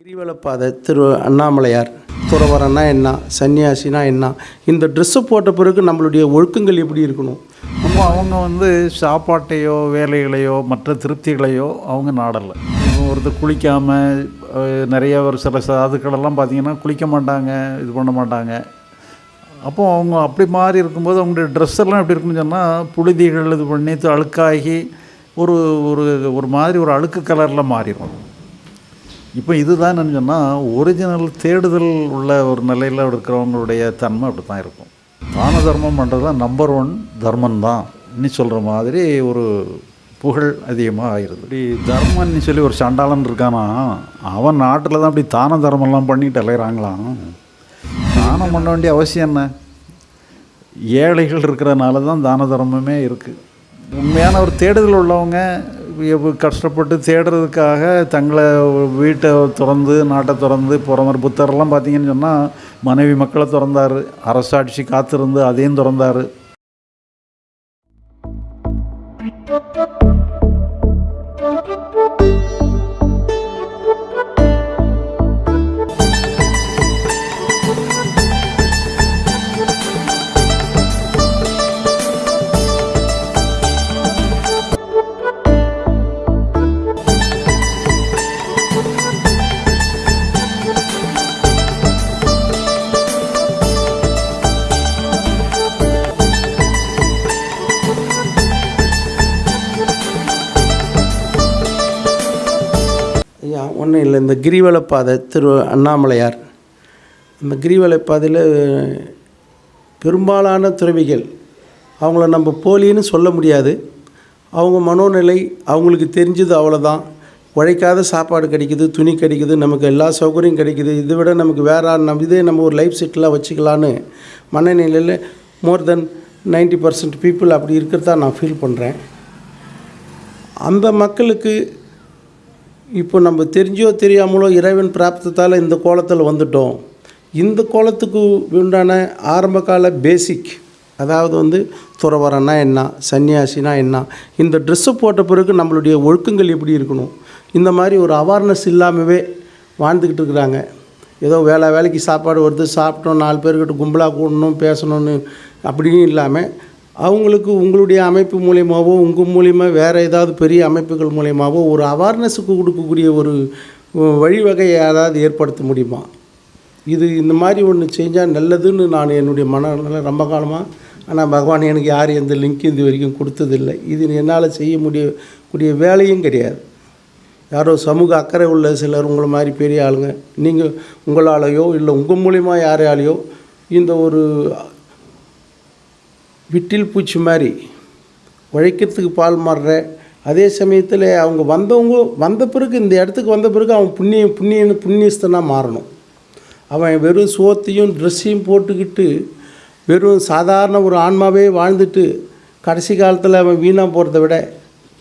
கிரிவலப்பாதை திரு அண்ணாமலையார் துறவரன்னா என்ன சன்னியாசினா என்ன இந்த ட்ரெஸ்ஸை போட்ட பிறகு நம்மளுடைய ஒழுக்கங்கள் எப்படி இருக்கணும்? நம்ம அவங்க வந்து சாப்பாட்டையோ வேலைகளையோ மற்ற திருப்திகளையோ அவங்க நாடலை. ஒருத்தர் குளிக்காமல் நிறைய ஒரு சில சாதுக்களெல்லாம் பார்த்தீங்கன்னா குளிக்க மாட்டாங்க இது பண்ண மாட்டாங்க. அப்போ அவங்க அப்படி மாறி இருக்கும்போது அவங்களுடைய ட்ரெஸ் எல்லாம் எப்படி இருக்குன்னு சொன்னால் புழுதிகள் இது பண்ணி அழுக்காகி ஒரு ஒரு ஒரு மாதிரி ஒரு அழுக்கு கலரில் மாறிடும் இப்போ இதுதான் சொன்னால் ஒரிஜினல் தேடுதல் உள்ள ஒரு நிலையில் இருக்கிறவங்களுடைய தன்மை அப்படி தான் இருக்கும். தான தர்மம் பண்ணுறது தான் நம்பர் ஒன் தர்மம் தான் இன்னி சொல்கிற மாதிரி ஒரு புகழ் அதிகமாக ஆயிடுது. இப்படி தர்மம்னு சொல்லி ஒரு சண்டாளன் இருக்கானா அவன் நாட்டில் தான் அப்படி தான தர்மம்லாம் பண்ணிட்டு அலைகிறாங்களாம் தானம் பண்ண வேண்டிய அவசியம் என்ன? ஏழைகள் இருக்கிறனால தான் தான தர்மமே இருக்குது உண்மையான ஒரு தேடுதல் உள்ளவங்க கஷ்டப்பட்டு தேடுறதுக்காக தங்களை வீட்டை திறந்து நாட்டை திறந்து போகிற புத்தர்லாம் புத்தரெல்லாம் பார்த்தீங்கன்னு சொன்னால் மனைவி மக்களை திறந்தார். அரசாட்சி காத்திருந்து அதையும் திறந்தார். ஐயா கிரிவலப்பாதை திரு அண்ணாமலையார். அந்த கிரிவலப்பாதையில் பெரும்பாலான துறவிகள் அவங்கள நம்ம போலின்னு சொல்ல முடியாது. அவங்க மனோநிலை அவங்களுக்கு தெரிஞ்சது அவ்வளோதான் உழைக்காத சாப்பாடு கிடைக்குது துணி கிடைக்குது நமக்கு எல்லா சௌகரியம் கிடைக்குது. இதை விட நமக்கு வேற நம்ம இதே நம்ம ஒரு லைஃப் செட்டிலாக வச்சுக்கலான்னு மனநிலையில் மோர் தென் 90% பர்சன்ட் பீப்புள் அப்படி இருக்கிறதா நான் ஃபீல் பண்ணுறேன் அந்த மக்களுக்கு இப்போ நம்ம தெரிஞ்சோ தெரியாமலோ இறைவன் பிராப்தத்தால் இந்த கோலத்தில் வந்துட்டோம். இந்த கோலத்துக்கு உண்டான ஆரம்பகால பேசிக் அதாவது வந்து துறவரன்னா என்ன சன்னியாசினா என்ன இந்த ட்ரெஸ்ஸு போட்ட பிறகு நம்மளுடைய ஒழுக்கங்கள் எப்படி இருக்கணும் இந்த மாதிரி ஒரு அவேர்னஸ் இல்லாமவே வாழ்ந்துக்கிட்டு இருக்கிறாங்க. ஏதோ வேலை வேலைக்கு சாப்பாடு வருது சாப்பிட்டோம் நாலு பேர்கிட்ட கும்பலாக கூடணும் பேசணும்னு அப்படின்னு இல்லாமல் அவங்களுக்கு உங்களுடைய அமைப்பு மூலியமாகவோ உங்கள் மூலியமாக வேறு ஏதாவது பெரிய அமைப்புகள் மூலியமாகவோ ஒரு அவேர்னஸுக்கு கொடுக்கக்கூடிய ஒரு வழிவகையை ஏதாவது ஏற்படுத்த முடியுமா? இது இந்த மாதிரி ஒன்று செஞ்சால் நல்லதுன்னு நான் என்னுடைய மனநிலை ரொம்ப காலமாக ஆனால் பகவான் எனக்கு யாரும் எந்த லிங்க் இது வரைக்கும் கொடுத்ததில்லை. இது என்னால் செய்ய முடிய கூடிய வேலையும் கிடையாது. யாரோ சமூக அக்கறை உள்ள சிலர் உங்களை மாதிரி பெரிய ஆளுங்க நீங்கள் உங்களாலேயோ இல்லை உங்கள் மூலிமா யாரையாலேயோ இந்த ஒரு விட்டில் பூச்சி மாதிரி உழைக்கிறதுக்கு பால் மாறுற அதே சமயத்தில் அவங்க வந்தவங்க வந்த பிறகு இந்த இடத்துக்கு வந்த பிறகு அவன் புண்ணிய புண்ணியன்னு புண்ணியஸ்தனாக மாறணும். அவன் வெறும் சோத்தையும் ட்ரெஸ்ஸையும் போட்டுக்கிட்டு வெறும் சாதாரண ஒரு ஆன்மாவே வாழ்ந்துட்டு கடைசி காலத்தில் அவன் வீணாக போகிறத விட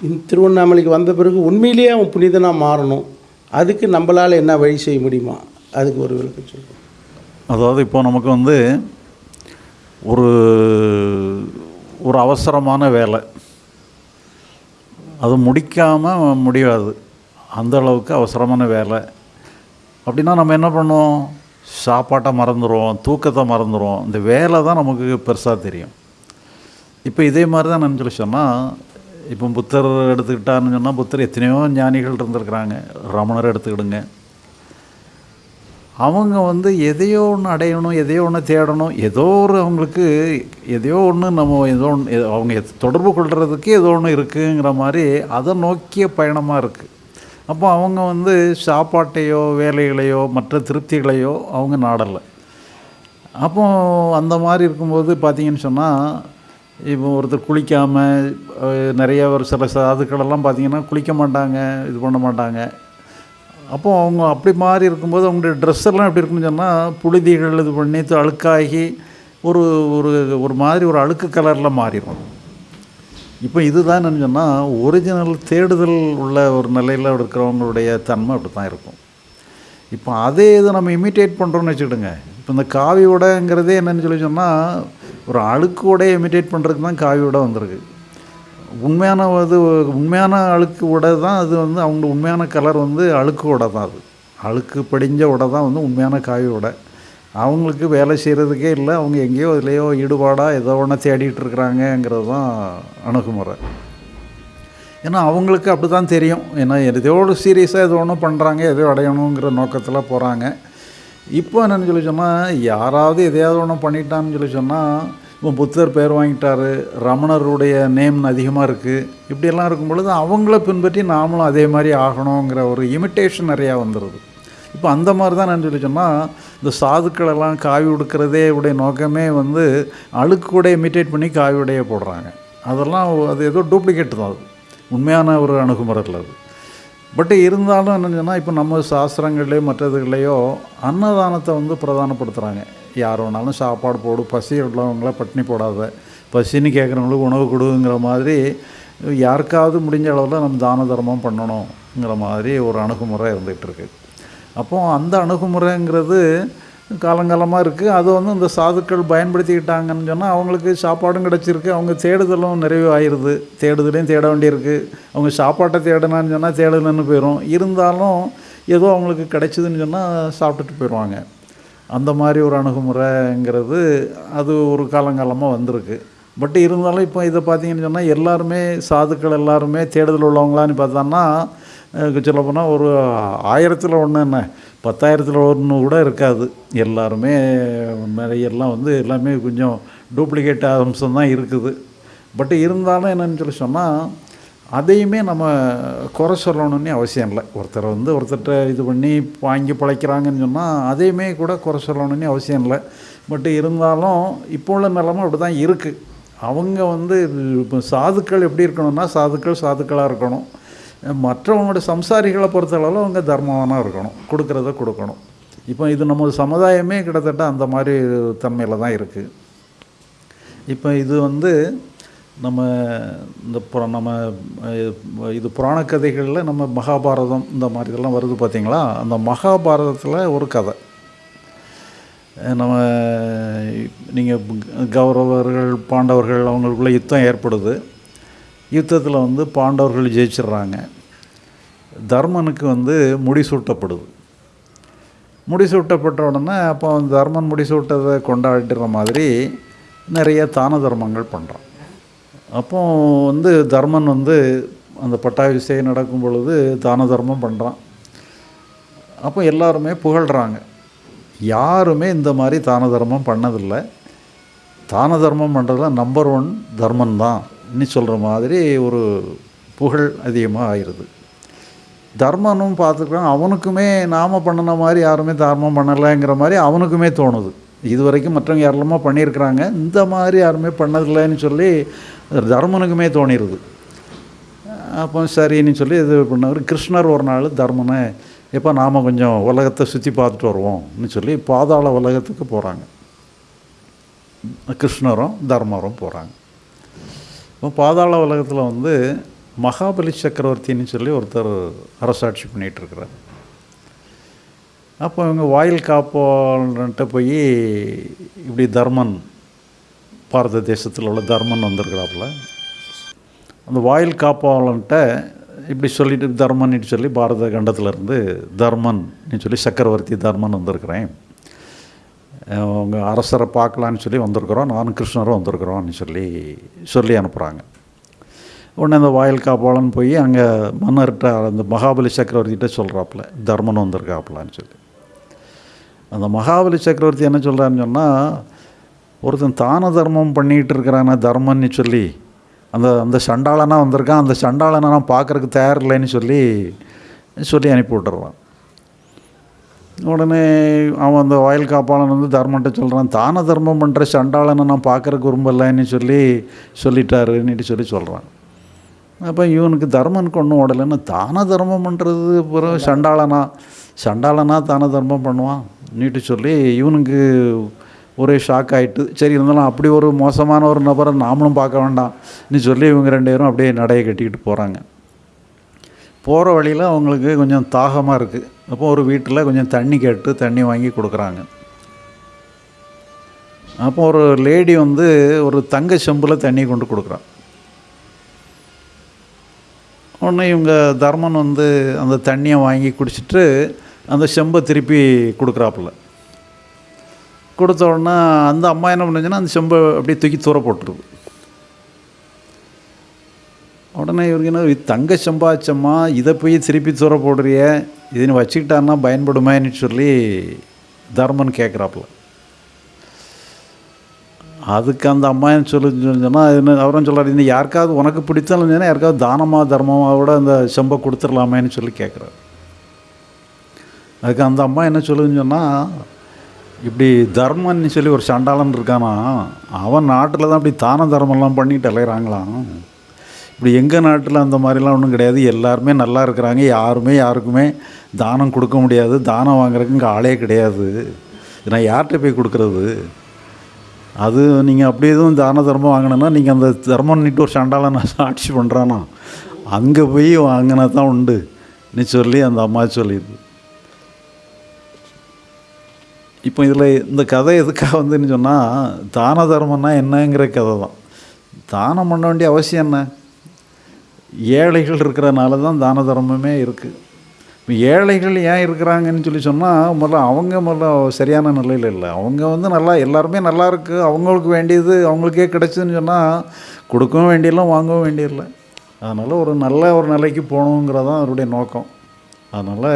இந்த திருவண்ணாமலைக்கு வந்த பிறகு உண்மையிலேயே அவன் புனிதனாக மாறணும். அதுக்கு நம்மளால் என்ன வழி செய்ய முடியுமா? அதுக்கு ஒரு விளக்கம் சொல்லுவோம் அதாவது இப்போ நமக்கு வந்து ஒரு ஒரு அவசரமான வேலை. அது முடிக்காமல் முடியாது. அந்த அளவுக்கு அவசரமான வேலை. அப்படின்னா நம்ம என்ன பண்ணுவோம்? சாப்பாட்டை மறந்துடுவோம் தூக்கத்தை மறந்துடுவோம் இந்த வேலை தான் நமக்கு பெருசாக தெரியும். இப்போ இதே மாதிரி தான் நான் சொல்லி சொன்னால் இப்போ புத்தர் எடுத்துக்கிட்டான்னு சொன்னால் புத்தர் எத்தனையோ ஞானிகள் இருந்திருக்கிறாங்க. ரமணர் எடுத்துக்கிடுங்க. அவங்க வந்து எதையோ ஒன்று அடையணும் எதையோ ஒன்று தேடணும் ஏதோ ஒரு அவங்களுக்கு எதையோ ஒன்று நம்ம ஏதோ ஒன்று அவங்க எத்- தொடர்பு கொள்கிறதுக்கு ஏதோ ஒன்று இருக்குங்கிற மாதிரி அதை நோக்கிய பயணமாக இருக்குது அப்போ அவங்க வந்து சாப்பாட்டையோ வேலைகளையோ மற்ற திருப்திகளையோ அவங்க நாடலை. அப்போ அந்த மாதிரி இருக்கும்போது பார்த்தீங்கன்னு சொன்னால் இப்போ ஒருத்தர் குளிக்காமல் நிறைய ஒரு சில சாதுக்களெல்லாம் பார்த்தீங்கன்னா குளிக்க மாட்டாங்க இது பண்ண மாட்டாங்க. அப்போ அவங்க அப்படி மாறி இருக்கும்போது அவங்களுடைய ட்ரெஸ் எல்லாம் எப்படி இருக்குன்னு சொன்னால் புழுதிகள் இது பண்ணி அழுக்காகி ஒரு ஒரு ஒரு மாதிரி ஒரு அழுக்கு கலரில் மாறிடும் இப்போ இதுதான் என்னன்னு சொன்னால் ஒரிஜினல் தேடுதல் உள்ள ஒரு நிலையில் இருக்கிறவங்களுடைய தன்மை அப்படி தான் இருக்கும். இப்போ அதே இதை நம்ம இமிட்டேட் பண்ணுறோன்னு வச்சுக்கிடுங்க. இப்போ இந்த காவி உடைங்கிறதே என்னென்னு சொல்லி சொன்னால் ஒரு அழுக்கு உடையை இமிட்டேட் பண்ணுறதுக்கு தான் காவி உடை வந்திருக்கு. உண்மையான அது உண்மையான அழுக்கு உடை தான் அது வந்து அவங்க உண்மையான கலர் வந்து அழுக்கு உடை தான் அது. அழுக்கு படிஞ்ச உடை தான் வந்து உண்மையான காவி உடை. அவங்களுக்கு வேலை செய்கிறதுக்கே இல்லை அவங்க எங்கேயோ இதுலேயோ ஈடுபாடாக ஏதோ ஒன்று தேடிட்டு இருக்கிறாங்கங்கிறது தான் அணுகுமுறை. ஏன்னா அவங்களுக்கு அப்படி தான் தெரியும். ஏன்னா எதையோடு சீரியஸாக எதோ ஒன்று பண்ணுறாங்க எதையோ அடையணுங்கிற நோக்கத்தில் போகிறாங்க இப்போ என்னென்னு சொல்லி சொன்னால் யாராவது எதையாவது ஒன்று பண்ணிட்டான்னு சொல்லி சொன்னால் இப்போ புத்தர் பேர் வாங்கிட்டார் ரமணருடைய நேம் அதிகமாக இருக்குது இப்படியெல்லாம் இருக்கும் பொழுது அவங்கள பின்பற்றி நாமளும் அதே மாதிரி ஆகணுங்கிற ஒரு இமிட்டேஷன் நிறையா வந்துடுது இப்போ அந்த மாதிரி தான் நான் சொல்லி சொன்னால் இந்த சாதுக்களெல்லாம் காவி உடுக்கிறதே உடைய நோக்கமே வந்து அழுக்கு இமிட்டேட் பண்ணி காவி உடைய போடுறாங்க. அதெல்லாம் அது ஏதோ டூப்ளிகேட் தான் அது. உண்மையான ஒரு அணுகுமுறை இல்லை அது. பட் இருந்தாலும் என்னன்னு சொன்னால் இப்போ நம்ம சாஸ்திரங்கள்லேயோ மற்றதுகளையோ அன்னதானத்தை வந்து பிரதானப்படுத்துகிறாங்க யார் வேணாலும் சாப்பாடு போடு. பசி உள்ளவங்கள பட்டினி போடாத. பசின்னு கேட்குறவங்களுக்கு உணவு கொடுங்கிற மாதிரி யாருக்காவது முடிஞ்ச அளவில் நம்ம தான தர்மம் பண்ணணுங்கிற மாதிரி ஒரு அணுகுமுறை இருந்துகிட்டு இருக்கு. அப்போ அந்த அணுகுமுறைங்கிறது காலங்காலமாக இருக்குது அது வந்து இந்த சாதுக்கள் பயன்படுத்திக்கிட்டாங்கன்னு சொன்னால் அவங்களுக்கு சாப்பாடும் கிடச்சிருக்கு. அவங்க தேடுதலும் நிறைவு ஆயிடுது தேடுதலையும் தேட வேண்டியிருக்கு. அவங்க சாப்பாட்டை தேடினான்னு சொன்னால் தேடலன்னு போயிடும் இருந்தாலும் ஏதோ அவங்களுக்கு கிடைச்சிதுன்னு சொன்னால் சாப்பிட்டுட்டு போயிடுவாங்க. அந்த மாதிரி ஒரு அணுகுமுறைங்கிறது அது ஒரு காலங்காலமாக வந்திருக்கு. பட் இருந்தாலும் இப்போ இதை பார்த்தீங்கன்னு சொன்னால் எல்லாருமே சாதுக்கள் எல்லாருமே தேடுதல் உள்ளவங்களான்னு பார்த்தோன்னா சொல்ல போனால் ஒரு ஆயிரத்தில் ஒன்று என்ன பத்தாயிரத்தில் ஒன்று கூட இருக்காது. எல்லாருமே நிறைய எல்லாம் வந்து எல்லாமே கொஞ்சம் டூப்ளிகேட் அம்சம் தான் இருக்குது. பட் இருந்தாலும் என்னென்னு சொல்லி சொன்னால் அதையுமே நம்ம குறை சொல்லணும்னே அவசியம் இல்லை. ஒருத்தர் வந்து ஒருத்தர்கிட்ட இது பண்ணி வாங்கி பிழைக்கிறாங்கன்னு சொன்னால் அதையுமே கூட குறை சொல்லணும்னே அவசியம் இல்லை. பட் இருந்தாலும் இப்போ உள்ள நிலமை அப்படி தான் இருக்குது அவங்க வந்து இப்போ சாதுக்கள் எப்படி இருக்கணும்னா சாதுக்கள் சாதுக்களாக இருக்கணும். மற்றவங்களோட சம்சாரிகளை பொறுத்தளவில் அவங்க தர்மவானாக இருக்கணும். கொடுக்குறத கொடுக்கணும். இப்போ இது நம்ம சமுதாயமே கிட்டத்தட்ட அந்த மாதிரி தன்மையில் தான் இருக்குது இப்போ இது வந்து நம்ம இந்த புற நம்ம இது புராண கதைகளில் நம்ம மகாபாரதம் இந்த மாதிரி இதெல்லாம் வருது பார்த்திங்களா? அந்த மகாபாரதத்தில் ஒரு கதை. நம்ம நீங்கள் கௌரவர்கள் பாண்டவர்கள் அவங்களுக்குள்ளே யுத்தம் ஏற்படுது. யுத்தத்தில் வந்து பாண்டவர்கள் ஜெயிச்சிடுறாங்க. தர்மனுக்கு வந்து முடிசூட்டப்படுது. முடிசூட்டப்பட்ட உடனே அப்போ தர்மன் முடிசூட்டதை கொண்டாடுற மாதிரி நிறைய தான தர்மங்கள் பண்ணுறான் அப்போ வந்து தர்மன் வந்து அந்த பட்டாபிஷேகம் நடக்கும் பொழுது தான தர்மம் பண்ணுறான் அப்போ எல்லாருமே புகழ்கிறாங்க யாருமே இந்த மாதிரி தான தர்மம் பண்ணதில்லை. தான தர்மம் பண்ணுறதுல நம்பர் ஒன் தர்மன் தான் இன்னும் சொல்கிற மாதிரி ஒரு புகழ் அதிகமாக ஆயிடுது. தர்மனும் பார்த்துக்கிறான் அவனுக்குமே நாம் பண்ணின மாதிரி யாருமே தர்மம் பண்ணலைங்கிற மாதிரி அவனுக்குமே தோணுது. இது வரைக்கும் மற்றவங்க ஏராளமாக பண்ணியிருக்கிறாங்க. இந்த மாதிரி யாருமே பண்ணதில்லைன்னு சொல்லி தர்மனுக்குமே தோணிடுது அப்போ சரின்னு சொல்லி இது பண்ணவர் கிருஷ்ணர் ஒரு நாள் தர்மனை எப்போ நாம் கொஞ்சம் உலகத்தை சுற்றி பார்த்துட்டு வருவோம்னு சொல்லி பாதாள உலகத்துக்கு போகிறாங்க கிருஷ்ணரும் தர்மரும் போகிறாங்க இப்போ பாதாள உலகத்தில் வந்து மகாபலி சக்கரவர்த்தின்னு சொல்லி ஒருத்தர் அரசாட்சி பண்ணிகிட்ருக்கிறார் அப்போ இவங்க வாயில் காப்போன்ட்டு போய் இப்படி தர்மன் பாரத தேசத்தில் உள்ள தர்மன் வந்திருக்கிறாப்புல. அந்த வாயில் காப்பாளன்ட்ட இப்படி சொல்லிட்டு தர்மன்னு சொல்லி பாரத கண்டத்திலேருந்து தர்மன்னு சொல்லி சக்கரவர்த்தி தர்மன் வந்திருக்கிறேன். அவங்க அரசரை பார்க்கலான்னு சொல்லி வந்திருக்கிறோம் நானும் கிருஷ்ணரும் வந்திருக்கிறோம்னு சொல்லி சொல்லி அனுப்புகிறாங்க உடனே அந்த வாயில் காப்பாளன் போய் அங்கே மன்னர்கிட்ட அந்த மகாபலி சக்கரவர்த்திகிட்ட சொல்கிறாப்புல தர்மன் வந்திருக்காப்புலான்னு சொல்லி. அந்த மகாபலி சக்கரவர்த்தி என்ன சொல்கிறான்னு சொன்னால் ஒருத்தன் தான தர்மம் பண்ணிகிட்டு இருக்கிறான தர்மன்னு சொல்லி அந்த அந்த சண்டாளனாக வந்திருக்கான் அந்த சண்டாளனை நான் பார்க்குறதுக்கு தயார் இல்லைன்னு சொல்லி சொல்லி அனுப்பி விட்டுறான் உடனே அவன் அந்த வயல் காப்பாளன் வந்து தர்மன்ட்ட சொல்கிறான் தான தர்மம் பண்ணுற சண்டாளனை நான் பார்க்குறக்கு விரும்பலைன்னு சொல்லி சொல்லிட்டாருன்னுட்டு சொல்லி சொல்கிறான் அப்போ இவனுக்கு தர்மனுக்கு ஒன்றும் ஓடலைன்னு தான தர்மம் பண்ணுறது பிறகு சண்டாளனா? சண்டாளனா தான தர்மம் பண்ணுவான்? நீட்டு சொல்லி இவனுக்கு ஒரே ஷாக் ஆகிட்டு சரி இருந்தாலும் அப்படி ஒரு மோசமான ஒரு நபரை நாமளும் பார்க்க வேண்டாம் நீ சொல்லி இவங்க ரெண்டு பேரும் அப்படியே நடையை கட்டிக்கிட்டு போகிறாங்க போகிற வழியில் அவங்களுக்கு கொஞ்சம் தாகமாக இருக்குது அப்போ ஒரு வீட்டில் கொஞ்சம் தண்ணி கேட்டு தண்ணி வாங்கி கொடுக்குறாங்க. அப்போ ஒரு லேடி வந்து ஒரு தங்க செம்பில் தண்ணி கொண்டு கொடுக்குறான் உடனே இவங்க தர்மன் வந்து அந்த தண்ணியை வாங்கி குடிச்சிட்டு அந்த செம்பை திருப்பி கொடுக்குறாப்புல. கொடுத்த உடனே அந்த அம்மா என்ன பண்ணுச்சுன்னா அந்த செம்பை அப்படியே தூக்கி தூர போட்டுருது. உடனே இவருக்கு என்ன இது தங்க செம்பாச்சம்மா இதை போய் திருப்பி தூர போடுறிய இதை நீ வச்சுக்கிட்டான்னா பயன்படுமேன்னு சொல்லி தர்மன் கேட்குறாப்புல. அதுக்கு அந்த அம்மா என்ன சொல்லு சொன்னால் என்ன அவரும் சொல்கிறார் இந்த யாருக்காவது உனக்கு பிடித்தாலும் சொன்னால் யாருக்காவது தானமாக தர்மமாக கூட அந்த செம்பை கொடுத்துடலாமேன்னு சொல்லி கேட்குறாரு. அதுக்கு அந்த அம்மா என்ன சொல்லுதுன்னு சொன்னால் இப்படி தர்மன்னு சொல்லி ஒரு சண்டாளன் இருக்கானா அவன் நாட்டில் தான் இப்படி தான தர்மம்லாம் பண்ணிட்டு அலைகிறாங்களாம் இப்படி எங்கள் நாட்டில் அந்த மாதிரிலாம் ஒன்றும் கிடையாது. எல்லாருமே நல்லா இருக்கிறாங்க. யாருமே யாருக்குமே தானம் கொடுக்க முடியாது. தானம் வாங்குறதுக்கு இங்கே ஆளே கிடையாது. நான் யார்கிட்ட போய் கொடுக்குறது? அது நீங்கள் அப்படி எதுவும் தான தர்மம் வாங்கினேன்னா நீங்கள் அந்த தர்மம் நிட்டு ஒரு சண்டாளன் ஆட்சி பண்ணுறானா அங்கே போய் வாங்கினா தான் உண்டு. நீ சொல்லி அந்த அம்மா சொல்லிடுது. இப்போ இதில் இந்த கதை எதுக்காக வந்துன்னு சொன்னால் தான தர்மம்னா என்னங்கிற கதை தான். தானம் பண்ண வேண்டிய அவசியம் என்ன? ஏழைகள் இருக்கிறனால தான் தான தர்மமே இருக்குது இப்போ ஏழைகள் ஏன் இருக்கிறாங்கன்னு சொல்லி சொன்னால் முதல்ல அவங்க முதல்ல சரியான நிலையில் இல்லை. அவங்க வந்து நல்லா எல்லாருமே நல்லா இருக்குது அவங்களுக்கு வேண்டியது அவங்களுக்கே கிடச்சிதுன்னு சொன்னால் கொடுக்கவும் வேண்டியதில்லை வாங்கவும் வேண்டியதில்லை. அதனால் ஒரு நல்ல ஒரு நிலைக்கு போகணுங்கிறதான் அவருடைய நோக்கம். அதனால்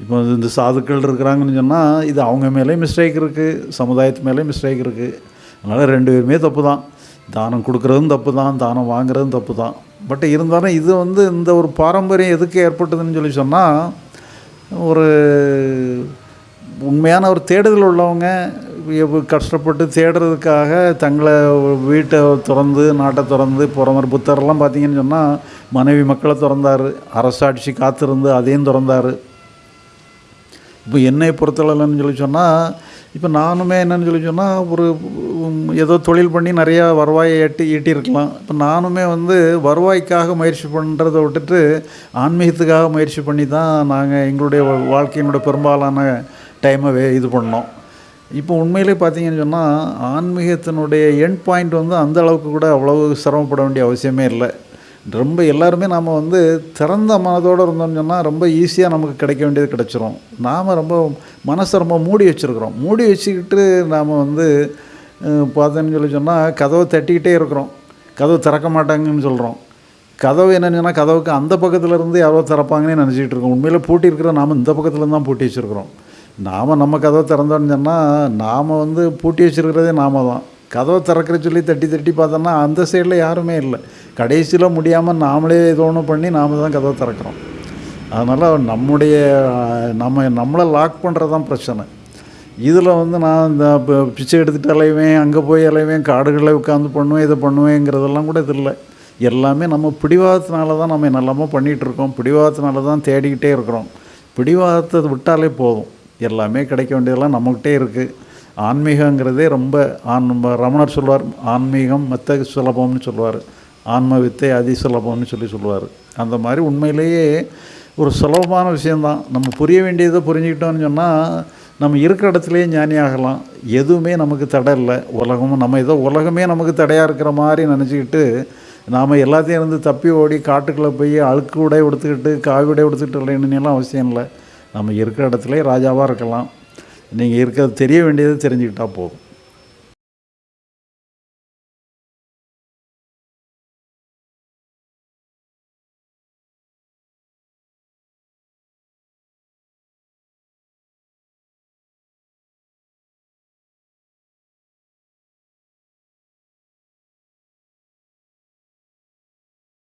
இப்போ இந்த சாதுக்கள் இருக்கிறாங்கன்னு சொன்னால் இது அவங்க மேலேயும் மிஸ்டேக் இருக்குது சமுதாயத்து மேலேயும் மிஸ்டேக் இருக்குது அதனால் ரெண்டு பேருமே தப்பு தான் தானம் கொடுக்குறதும் தப்பு தான் தானம் வாங்குறதும் தப்பு தான் பட் இருந்தாலும் இது வந்து இந்த ஒரு பாரம்பரியம் எதுக்கு ஏற்பட்டதுன்னு சொல்லி சொன்னால் ஒரு உண்மையான ஒரு தேடுதல் உள்ளவங்க கஷ்டப்பட்டு தேடுறதுக்காக தங்களை வீட்டை திறந்து நாட்டை திறந்து போகிற புத்தரெல்லாம் பார்த்தீங்கன்னு சொன்னால் மனைவி மக்களை திறந்தார் அரசாட்சி காத்திருந்து அதையும் திறந்தார். இப்போ என்னை பொறுத்தளவுன்னு சொல்லி சொன்னால் இப்போ நானுமே என்னன்னு சொல்லி சொன்னால் ஒரு ஏதோ தொழில் பண்ணி நிறையா வருவாயை எட்டி ஈட்டியிருக்கலாம். இப்போ நானுமே வந்து வருவாய்க்காக முயற்சி பண்ணுறதை விட்டுட்டு ஆன்மீகத்துக்காக முயற்சி பண்ணி தான் நாங்கள் எங்களுடைய வா- வாழ்க்கையினுடைய பெரும்பாலான டைமை வே இது பண்ணோம். இப்போ உண்மையிலே பார்த்தீங்கன்னு சொன்னால் ஆன்மீகத்தினுடைய எண்ட் பாயிண்ட் வந்து அந்த அளவுக்கு கூட அவ்வளவு சிரமப்பட வேண்டிய அவசியமே இல்லை. ரொம்ப எல்லாருமே நாம் வந்து திறந்த மனதோடு இருந்தோம்னு சொன்னால் ரொம்ப ஈஸியாக நமக்கு கிடைக்க வேண்டியது கிடச்சிரும். நாம் ரொம்ப மனசை ரொம்ப மூடி வச்சுருக்குறோம். மூடி வச்சுக்கிட்டு நாம் வந்து பார்த்தேன்னு சொல்லி சொன்னால் கதவை தட்டிக்கிட்டே இருக்கிறோம். கதவு திறக்க மாட்டாங்கன்னு சொல்கிறோம் கதவு என்னென்னா சொன்னால் கதவுக்கு அந்த பக்கத்தில் இருந்து யாரோ திறப்பாங்கன்னு நினச்சிக்கிட்டு இருக்கோம். உண்மையில் பூட்டி இருக்கிற நாம் இந்த பக்கத்தில் தான் பூட்டி வச்சுருக்குறோம். நாம் நம்ம கதவை திறந்தோன்னு சொன்னால் நாம் வந்து பூட்டி வச்சுருக்கிறதே நாம தான். கதவை திறக்கிற சொல்லி தட்டி தட்டி பார்த்தோன்னா அந்த சைடில் யாருமே இல்லை. கடைசியில் முடியாமல் நாமளே ஏதோ ஒன்று பண்ணி நாம தான் கதவை திறக்கிறோம். அதனால் நம்முடைய நம்ம நம்மளை லாக் பண்ணுறது தான் பிரச்சனை. இதில் வந்து நான் இந்த பிச்சை எடுத்துகிட்டு அலைவேன் அங்கே போய் அலைவேன் காடுகளில் உட்காந்து பண்ணுவேன் இதை பண்ணுவேங்கிறதெல்லாம் கூட இது இல்லை. எல்லாமே நம்ம பிடிவாதத்தினால தான் நம்ம என்னெல்லாமோ பண்ணிகிட்டு இருக்கோம். பிடிவாதத்தினால தான் தேடிக்கிட்டே இருக்கிறோம். பிடிவாதத்தை விட்டாலே போதும். எல்லாமே கிடைக்க வேண்டியதெல்லாம் நம்மக்கிட்டே இருக்குது ஆன்மீகங்கிறதே ரொம்ப ஆன் ரமணர் சொல்வார் ஆன்மீகம் மெத்த சுலபம்னு சொல்லுவார். ஆன்ம வித்தை அதி சுலபம்னு சொல்லி சொல்லுவார். அந்த மாதிரி உண்மையிலேயே ஒரு சுலபமான விஷயந்தான் நம்ம புரிய வேண்டியதை புரிஞ்சுக்கிட்டோம்னு சொன்னால் நம்ம இருக்கிற இடத்துலையே ஞானி ஆகலாம். எதுவுமே நமக்கு தடை இல்லை. உலகமும் நம்ம ஏதோ உலகமே நமக்கு தடையாக இருக்கிற மாதிரி நினச்சிக்கிட்டு நாம் எல்லாத்தையும் இருந்து தப்பி ஓடி காட்டுக்குள்ளே போய் அழுக்கு உடை உடுத்துக்கிட்டு காவி உடை உடுத்துக்கிட்டு இல்லைன்னுலாம் அவசியம் இல்லை. நம்ம இருக்கிற இடத்துலையே ராஜாவாக இருக்கலாம். நீங்கள் இருக்கிறது தெரிய வேண்டியது தெரிஞ்சுக்கிட்டால் போதும்.